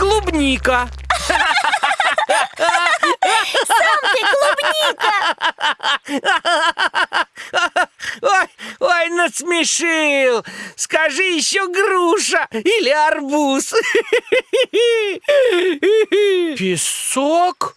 клубника. Сам ты клубника! Ой, ой, насмешил. Скажи еще груша или арбуз. Песок?